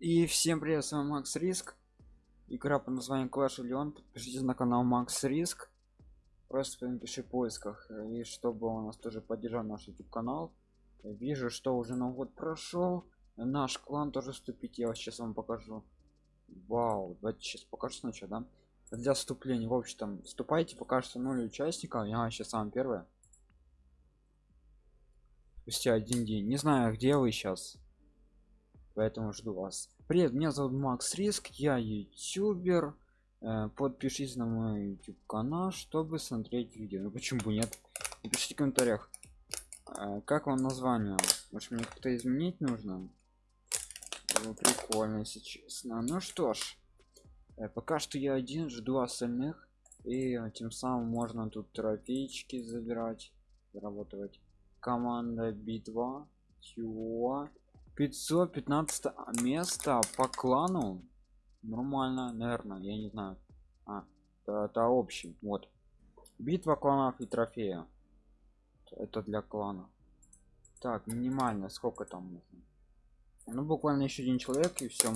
И всем привет, с вами Макс Риск. Игра под названием Clash of Leon. Подпишитесь на канал Макс Риск. Просто напиши в поисках. И чтобы он нас тоже поддержал наш YouTube канал. Вижу, что уже на год прошел. Наш клан тоже вступить. Я сейчас вам покажу. Вау, давайте сейчас покажу сначала, да? Для вступления, в общем, там вступайте, пока что 0 участников. Я сейчас сам первый. Спустя один день. Не знаю, где вы сейчас поэтому жду вас привет меня зовут макс риск я ютубер. Э, подпишись на мой youtube канал чтобы смотреть видео. Ну почему нет? Напишите в комментариях. Э, как вам название? Может мне как-то изменить нужно? Ну, прикольно если честно. Ну что ж э, пока что я один жду остальных. И тем самым можно тут трофейчики забирать заработать. Команда битва чего 515 место по клану. Нормально наверное я не знаю. А это, это общий вот. Битва кланов и трофея. Это для клана. Так минимально сколько там нужно? Ну буквально еще один человек и все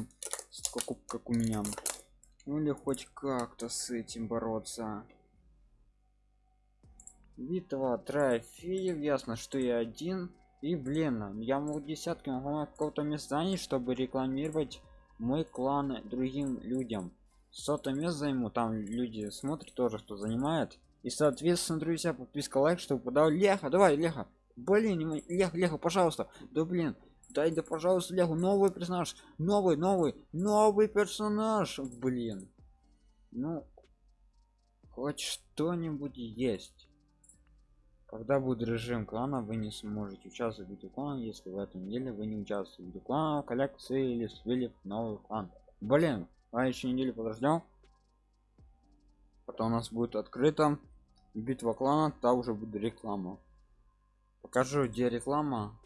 сколько как у меня. Ну или хоть как-то с этим бороться. Битва трофеев ясно что я один и блин я могу десятки могу какого-то места занять чтобы рекламировать мой клан другим людям. Сотое место займу там люди смотрят тоже кто занимает. И соответственно друзья подписка лайк чтобы подал. Леха давай леха. Блин леха леха пожалуйста. Да блин дай да пожалуйста леху новый персонаж. Новый новый новый персонаж блин. Ну хоть что-нибудь есть когда будет режим клана вы не сможете участвовать в виде клана если в этом деле вы не участвуете в виде клана коллекции или свели новый клан. Блин а еще неделю подождем потом у нас будет открыто битва клана та уже будет реклама. Покажу где реклама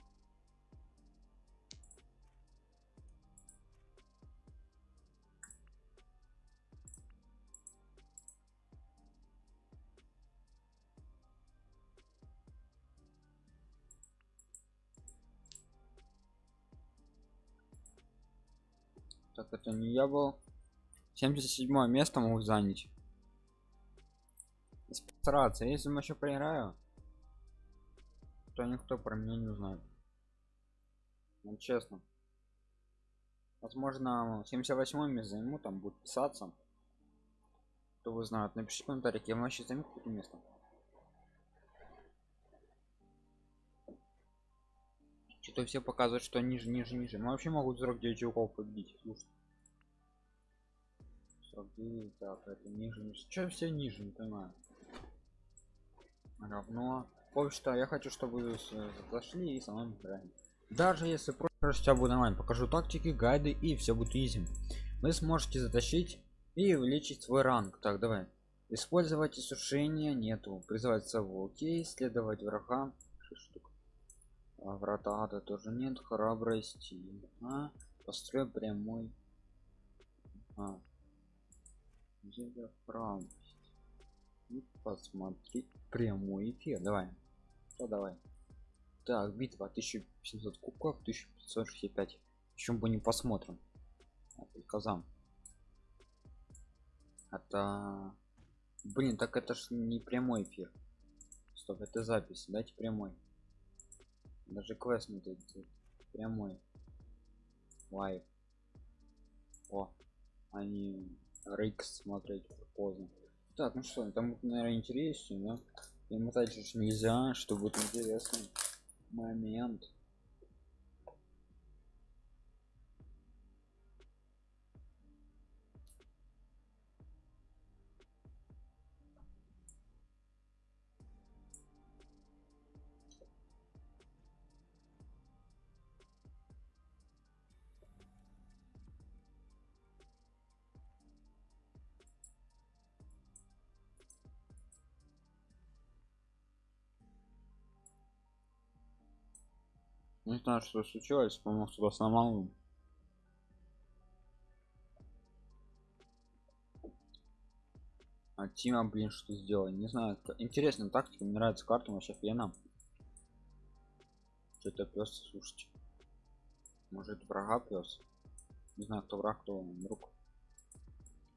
так это не я был. 77 место могу занять. Стараться если мы еще проиграю то никто про меня не узнает ну, честно. Возможно 78 место займу там будет писаться. Кто вы знает напишите в комментариях. Я вообще займу какое место что-то все показывают что ниже ниже ниже. Мы вообще могут 49 чуваков победить. Слушай. 49 так это ниже ниже. Что все ниже не понимаю. Равно. В что я хочу чтобы вы зашли и со мной играли даже если просто сейчас буду онлайн покажу тактики гайды и все будет изи. Вы сможете затащить и увеличить свой ранг. Так давай. Использовать сушение нету. Призывать сову. Окей. Следовать врага штук а, врата ада тоже нет храбрости а, построй прямой. А. храбрость и посмотреть прямой эфир. Давай. Что давай. Так битва 1700 кубков 1565 чем бы не посмотрим? Казам это блин так это ж не прямой эфир. Стоп это запись. Дайте прямой даже квест не тут прямой. Лайв. О они рейкс смотреть поздно. Так ну что там наверное интереснее да? И мотать же нельзя чтобы будет интересный момент не знаю что случилось по-моему кто-то сломал а тима блин что сделал не знаю интересная тактика мне нравится карта вообще фена что-то пес слушайте может врага пес Не знаю, кто враг, кто друг.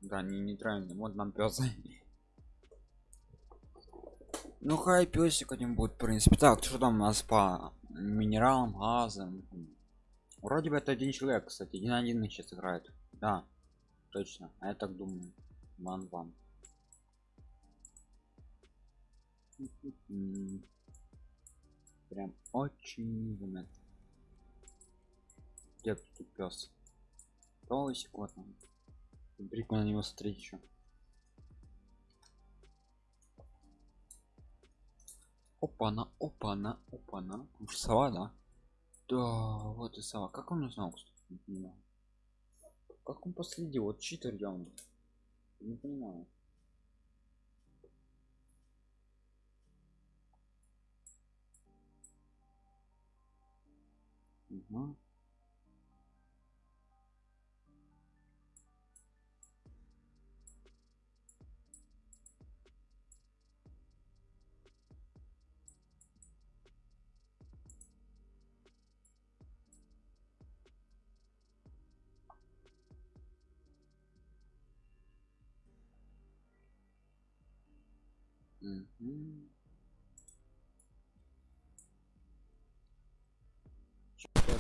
Да, не нейтральный. Вот нам пес. Ну хай песик один будет, в принципе. Так, что там у нас по минералам, газам? Вроде бы это один человек, кстати, один один сейчас играет. Да, точно. А я так думаю. Ван ван. Прям очень заметно. Где тут пес? Полый секунд. Прикольно на него смотреть еще. Опа-на, опа-на, опа-на. Уж сова, да? Да, вот и сова. Как он узнал, понимаю. Как он последил? Вот читер явно. Не понимаю. Угу. Чё-то-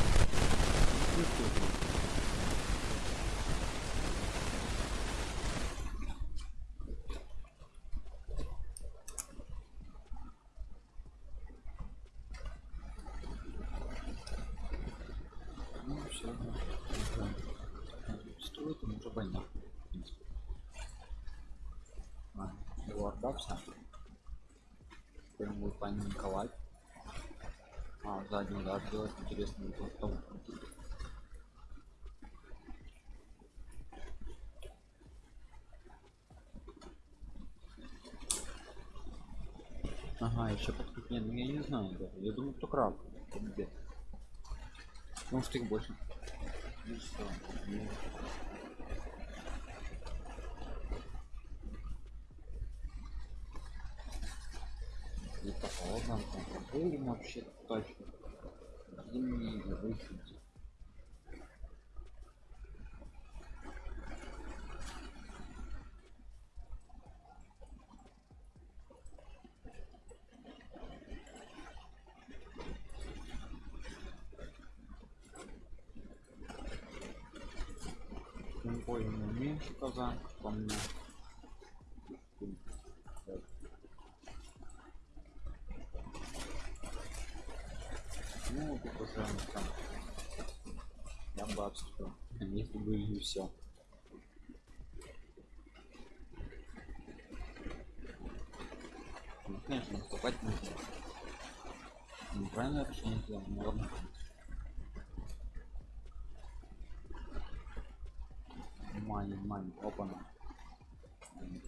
Ну, всё, да. Строит уже больно. А, его. Прям будет паниковать. А, задний удар делать интересно будет потом. Ага, еще подкреп. Нет, ну я не знаю даже. Я думаю, кто краб. Где? Потому что их больше. Ну что? Это холодно, там будем вообще точно. Зимние выходи. Тем более меньше казан, по мне. Так. Ну, тут уже там. Я бы отступил. Если бы и все. Ну, конечно, наступать нужно. Неправильное решение сделал, ну ладно. Мани, мани, опана.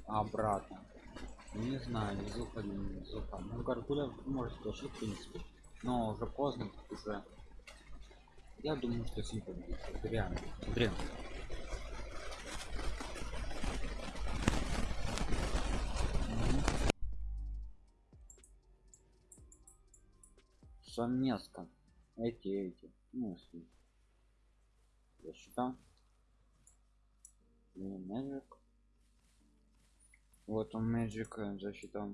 Обратно. Не знаю, не зуха, не зуха. Ну, Гаргуля может получить, в принципе. Но уже поздно, уже. Я думаю, что Сим победит. Это реально. Мгм. Совместно. Эти, эти. Ну, если. Я считаю. Magic. Вот он Magic э, засчитал.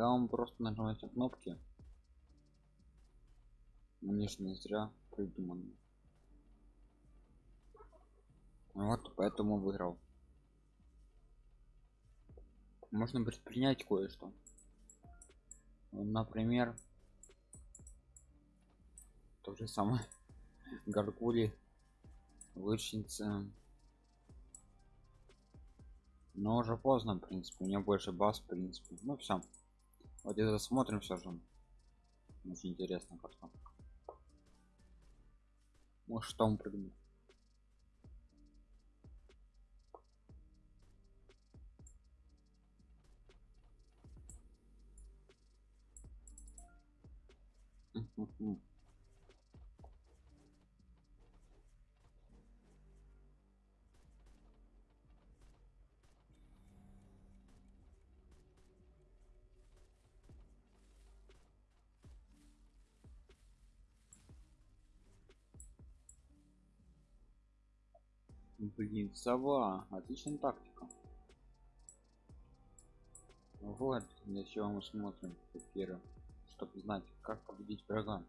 Да, он просто нажимает на кнопки. Мне ж не зря придумано. Вот, поэтому выиграл. Можно предпринять кое-что. Например, то же самое. Гаргули, лучница. Но уже поздно, в принципе. У меня больше баз, в принципе. Ну все. Вот это смотрим все же. Очень интересно карта. Может там прыгнуть. Mm-hmm. Блин, сова. Отличная тактика. Вот, для чего мы смотрим теперь, чтобы знать, как победить врага.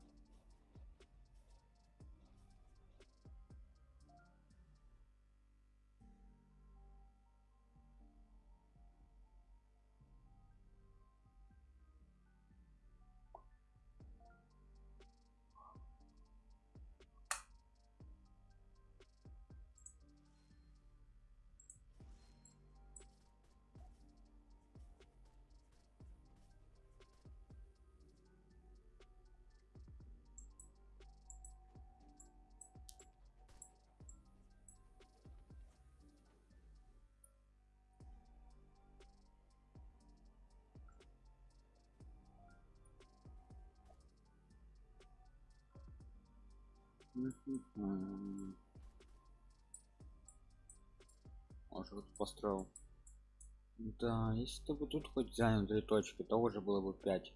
Мгм. Может построил. Да, если бы тут хоть занял две точки, то уже было бы 5.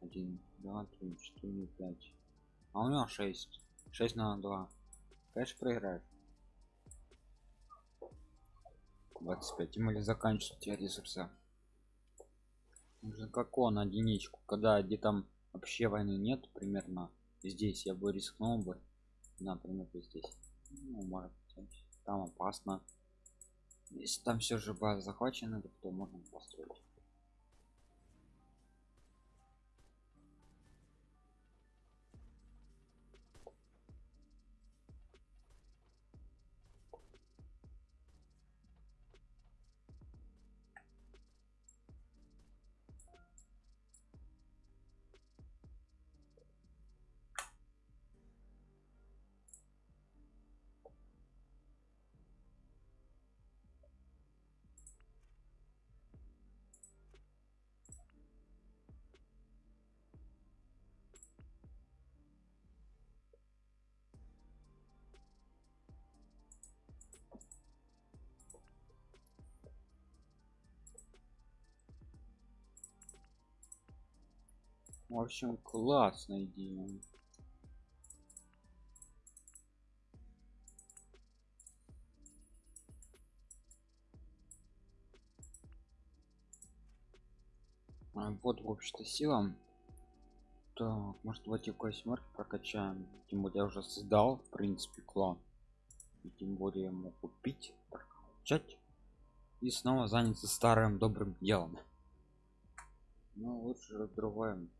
1, 2, 3, 4, 5. А у него 6. 6 на 2. Конечно, проиграет. 25. Тем более заканчивать те ресурсы. Нужно как он единичку. Когда где там вообще войны нет, примерно здесь я бы рискнул бы. Например, здесь. Ну, может там опасно. Если там все же база захвачена, то можно построить. В общем, классная идея. А, вот в общем-то силам так может эти восьмерки прокачаем? Тем более я уже создал в принципе клан. И тем более мог купить прокачать и снова заняться старым добрым делом. Ну лучше раздрываем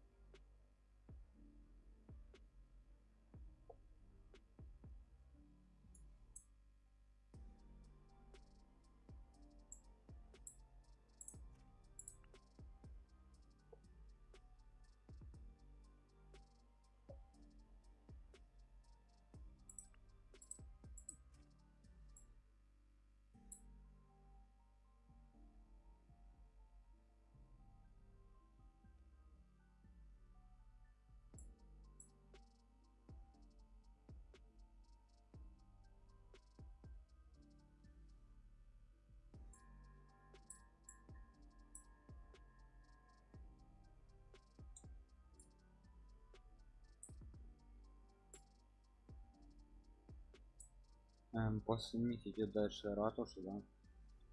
Эм, после них идет дальше ратуша да.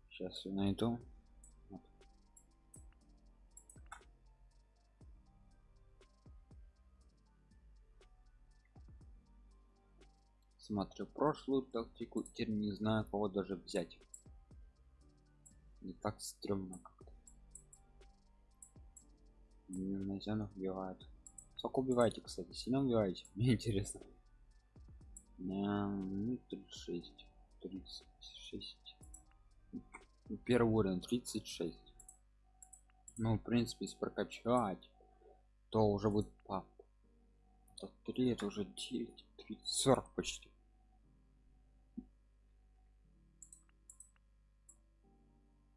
Сейчас я найду. Вот. смотрю прошлую тактику теперь не знаю кого даже взять. Не так стрёмно как-то. Зенах убивают. Сколько убиваете кстати? Сильно убиваете? Мне интересно ну, 36 36 первый уровень 36 ну в принципе если прокачать то уже будет пап. 3 это уже 9 30 40 почти.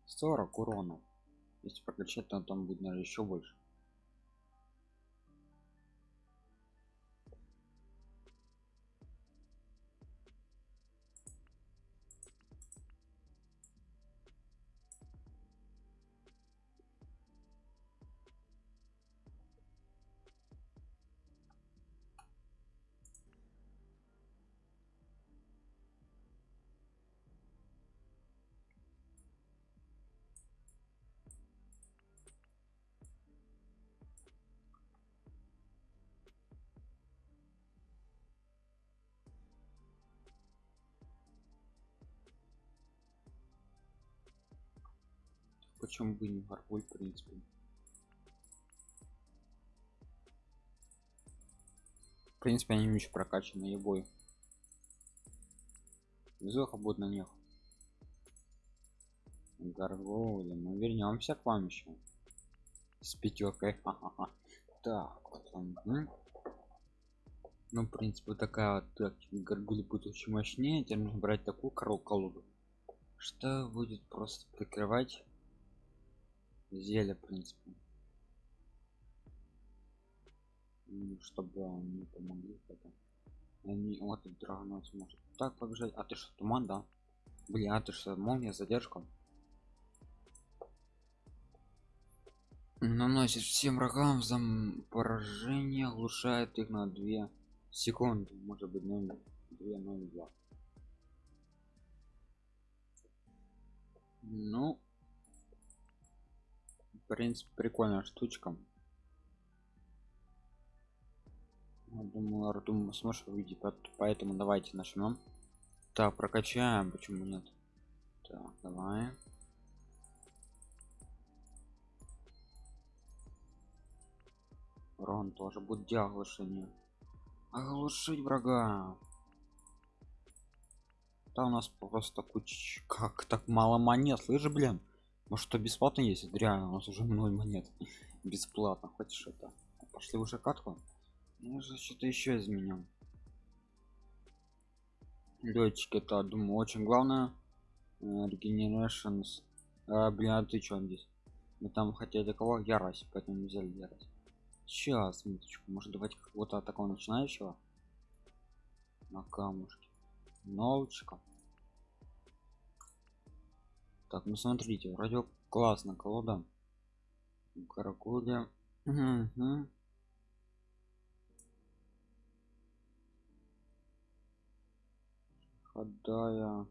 Сорок урона если прокачать то там будет наверное еще больше почему бы не гаргуль в принципе в принципе они еще прокачанные бой везуха будет на них Гаргоули. Мы вернемся к вам еще. С пятеркой. Так, вот он. Ну, в принципе, такая вот Гаргули будет очень мощнее. Теперь брать такую корол колоду. Что будет просто прикрывать зелье, в принципе. Чтобы они помогли это. Они вот драгонос может так побежать. А ты что, туман, да? Блин, а ты что, молния задержка? наносит всем врагам за поражение оглушает их на 2 секунды может быть 0 2 0 2 ну принципе прикольная штучка Я думаю артум сможешь увидеть поэтому давайте начнем так прокачаем почему нет так давай Рон тоже будет оглушение. Оглушить врага. Да у нас просто куча... Как так мало монет? Слышь, блин. Может что бесплатно есть? Реально, у нас уже ноль монет. Бесплатно. Хочешь это? Пошли уже катку? Же что-то еще изменил. Летчик это, думаю, очень главное. Regenerations. А, блин, а ты что здесь? Мы там хотели кого? Ярость, поэтому взяли ярость. Сейчас, минуточку. Может давайте какого-то такого начинающего? На камушке. Новочка. Так, ну смотрите, вроде классно колода. Каракуля. Угу. Ходая.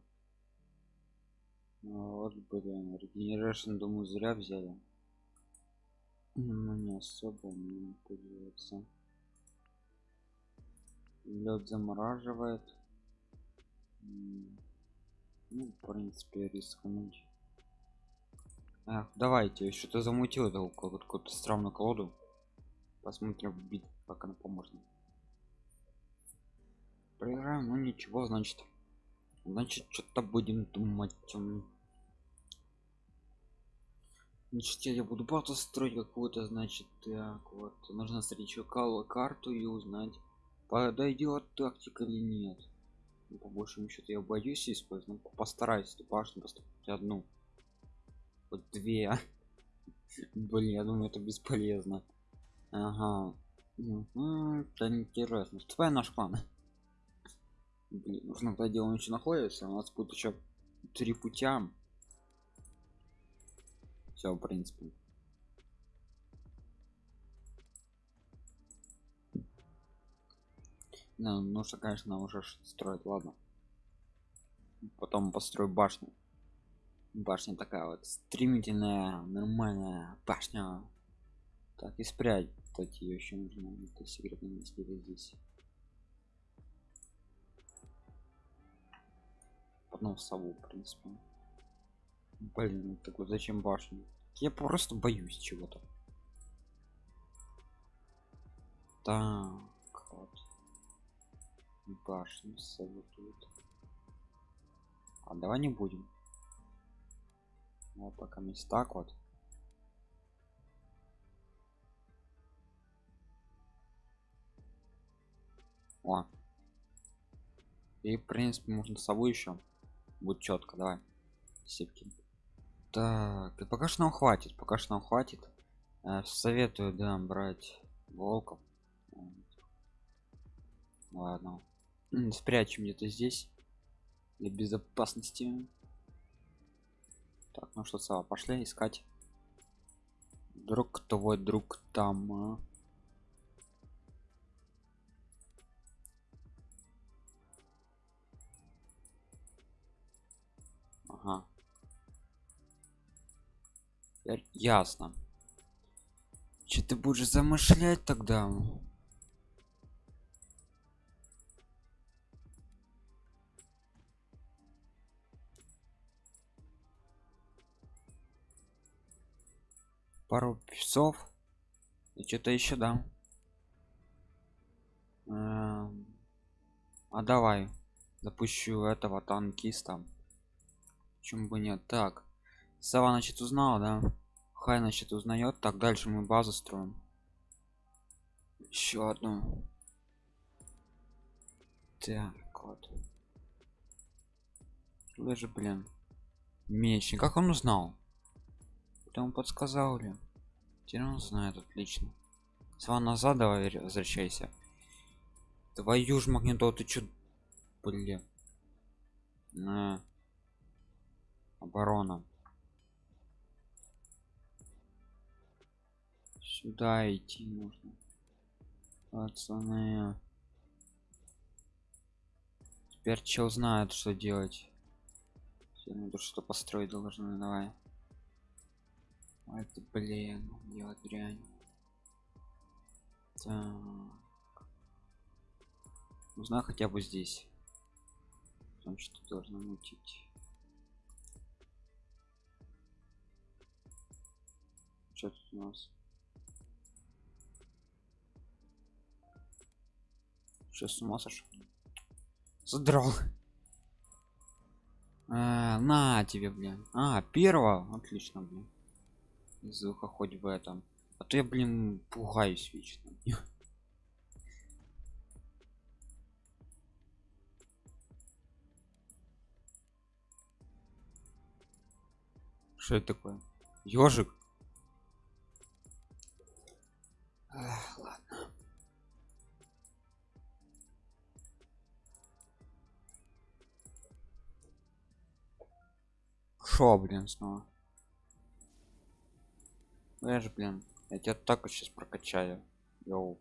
Вот, блин, регенерашн, думаю, зря взяли ну не особо не пользуется лед замораживает ну в принципе рискнуть Эх, давайте что-то замутил это какую-то странную колоду. Посмотрим бит как она поможет проиграем ну ничего значит. Значит что-то будем думать. Значит я буду базу строить какую-то значит так вот. Нужно встречу карту и узнать подойдет тактика или нет. Ну, по большему счету я боюсь использовать ну, постараюсь башню поступить одну вот две. Блин я думаю это бесполезно. Ага. Это интересно твоя наш клан блин нужно тогда дело еще находится у нас будет еще три путя. Все в принципе. Ну, нужно конечно уже строить ладно. Потом построю башню башня такая вот стремительная нормальная башня. Так и спрятать ее еще нужно это секретное место здесь. Потом сову в принципе. Блин ну так вот зачем башню? Я просто боюсь чего-то. Так вот. Башню тут. А давай не будем вот пока есть так вот. О. И в принципе можно с собой еще будет четко давай. Сетки так и пока что нам хватит пока что нам хватит. Э, советую да брать волков. Ладно. Спрячем где-то здесь для безопасности так ну что сава пошли искать. Друг твой друг там а? ага. Ясно. Что ты будешь замышлять тогда пару часов. И что-то еще да. Эм, а давай запущу этого танкиста. Почему бы нет? Так сова значит узнал да? Хай значит узнает. Так дальше мы базу строим. Еще одну. Так вот. Даже блин? Меч как он узнал это он подсказал ли теперь он знает отлично. Сва назад давай возвращайся. Твою ж магнитол ты чё блин? На оборона. Сюда идти нужно пацаны. Теперь чел знает что делать. Все, надо что построить должны давай это блин делать дрянь так. Узнай хотя бы здесь. Там что должно мутить. Что тут у нас? Сейчас с ума сошел задрал. А, на тебе блин. А первого? Отлично блин звука хоть в этом. А то я блин пугаюсь вечно. Что это такое? Ежик ладно. Шо блин снова же блин я тебя так вот сейчас прокачаю. Йоу.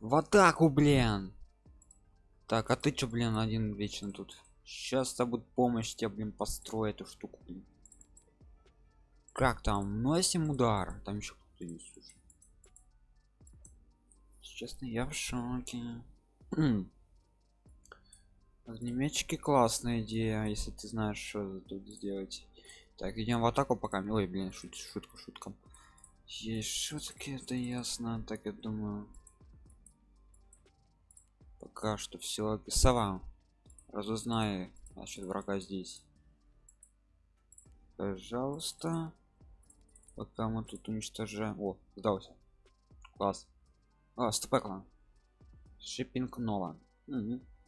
в атаку блин! Так а ты чё блин один вечно тут? Сейчас то будет помощь тебе блин построю эту штуку блин. как там? Носим удар. Там еще кто-то есть уже. Честно я в шоке. Огнеметчики классная идея если ты знаешь что тут сделать так идем в атаку пока. Ой блин шут, шутка шутка. Есть шутки это ясно. Так я думаю пока что все сова разузнай значит врага здесь. Пожалуйста. Пока мы тут уничтожаем. О сдался. Класс. А стопекла шиппинг нова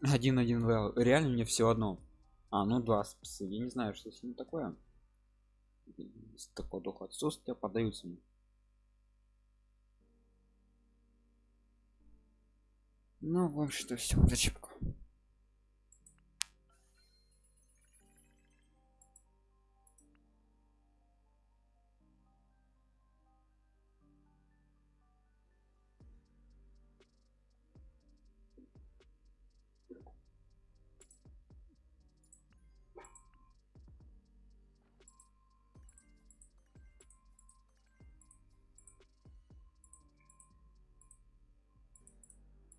один один реально мне все одно. А ну два я не знаю что с ним такое с такого духа отсутствия подаются мне. Ну в общем-то все зачепку